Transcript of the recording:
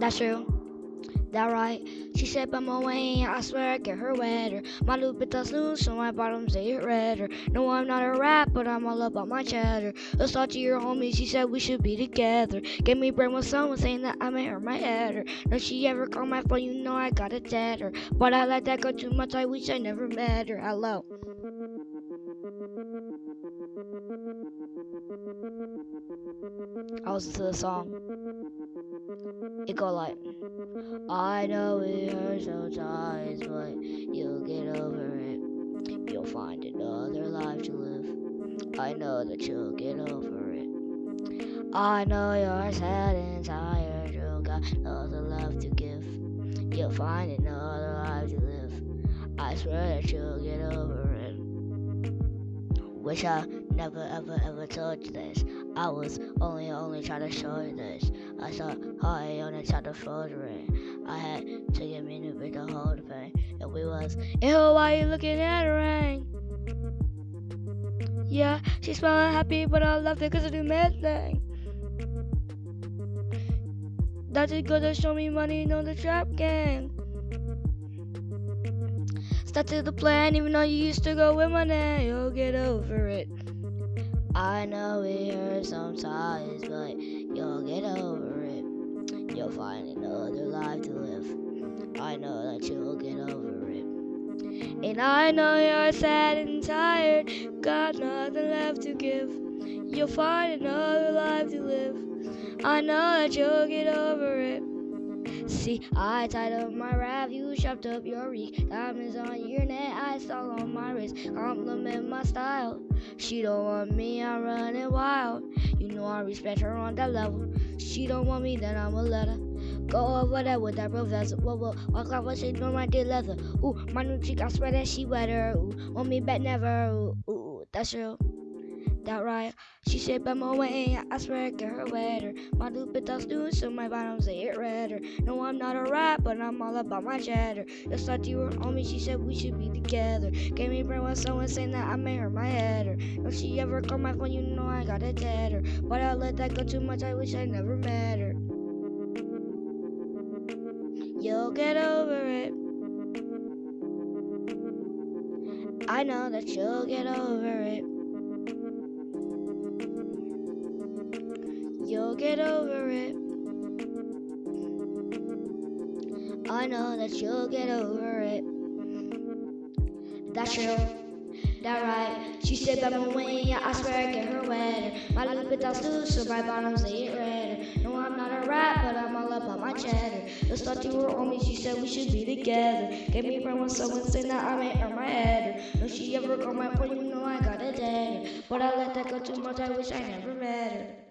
That's true. That right? She said, but my way, I swear I get her wetter. My Louboutin's loose, so my bottoms they get redder. No, I'm not a rap, but I'm all about my cheddar. Let's talk to your homie, she said we should be together. Gave me brain with someone saying that I may hurt my header. No, she ever call my phone, you know I got a dead But I let that go too much, I wish I never met her. Hello. I listen to the song. It go like, I know it hurts sometimes, but you'll get over it. You'll find another life to live. I know that you'll get over it. I know you're sad and tired, you got nothing left to give. You'll find another life to live. I swear that you'll get over it. Wish I never ever ever told you this. I was only only trying to show you this. I saw I only tried to fold it. I had to get me to big the whole thing. And we was, ew, why you looking at the rain? Yeah, she's smiling happy, but I left it cause of the mad thing. That's it gonna show me money on the trap gang. Started the plan, even though you used to go with my name. You'll get over it. I know it hurts sometimes, but you'll get over it. You'll find another life to live. I know that you'll get over it. And I know you're sad and tired, got nothing left to give. You'll find another life to live. I know that you'll get over it. See, I tied up my wrap, you chopped up your reek. Diamonds on your neck, I saw on my wrist. Compliment my style. She don't want me, I'm running wild. You know I respect her on that level. She don't want me, then I'ma let her. Go over there with that vessel. Whoa, whoa, walk off, she know my dear leather. Ooh, my new chick, I swear that she wetter. Ooh, want me back never. Ooh, ooh, that's real that right. She said, by my way, I swear I get her wetter. My Louboutin's doing so my bottoms they get redder. No, I'm not a rat, but I'm all about my cheddar. Just thought you were on me, she said we should be together. Gave me brain when someone saying that I made her my header. If she ever called my phone, you know I got a dead But I let that go too much, I wish I never met her. You'll get over it. I know that you'll get over it. You'll get over it. I know that you'll get over it. That's true. That right. She said that way, yeah, I swear I get her wet. My Louboutin's too, so my bottoms they get red. No, I'm not a rat, but I'm all about my cheddar. Just thought you were on me, she said we should be together. Gave me a when someone said that I made her my head. No, she ever called my phone, you know I got a dead. But I let that go too much, I wish I never met her.